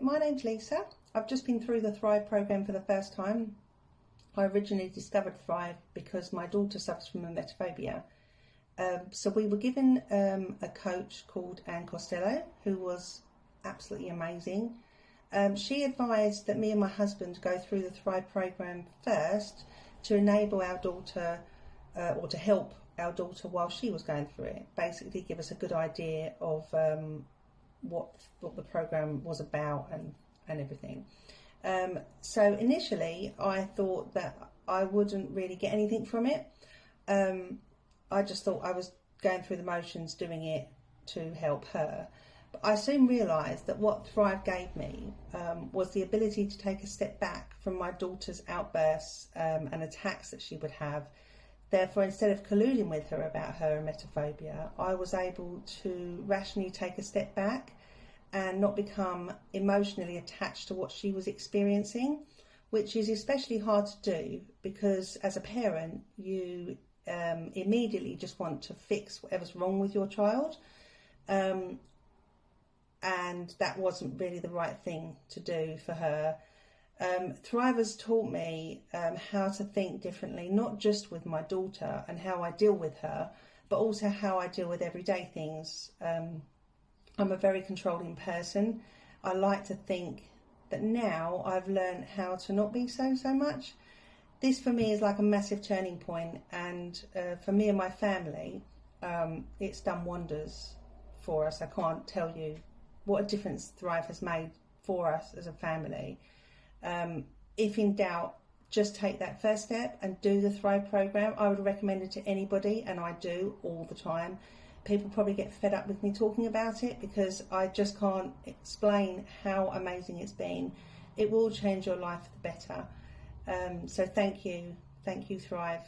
my name's Lisa. I've just been through the Thrive program for the first time. I originally discovered Thrive because my daughter suffers from emetophobia. Um, so we were given um, a coach called Anne Costello, who was absolutely amazing. Um, she advised that me and my husband go through the Thrive program first to enable our daughter uh, or to help our daughter while she was going through it. Basically, give us a good idea of um, what what the program was about and and everything. Um, so initially, I thought that I wouldn't really get anything from it. Um, I just thought I was going through the motions, doing it to help her. But I soon realised that what Thrive gave me um, was the ability to take a step back from my daughter's outbursts um, and attacks that she would have. Therefore, instead of colluding with her about her emetophobia, I was able to rationally take a step back and not become emotionally attached to what she was experiencing, which is especially hard to do because as a parent, you um, immediately just want to fix whatever's wrong with your child. Um, and that wasn't really the right thing to do for her. Um, Thrive has taught me um, how to think differently, not just with my daughter and how I deal with her, but also how I deal with everyday things. Um, I'm a very controlling person. I like to think that now I've learned how to not be so, so much. This for me is like a massive turning point, and uh, for me and my family, um, it's done wonders for us. I can't tell you what a difference Thrive has made for us as a family. Um, if in doubt, just take that first step and do the Thrive program. I would recommend it to anybody, and I do all the time. People probably get fed up with me talking about it because I just can't explain how amazing it's been. It will change your life for the better. Um, so, thank you. Thank you, Thrive.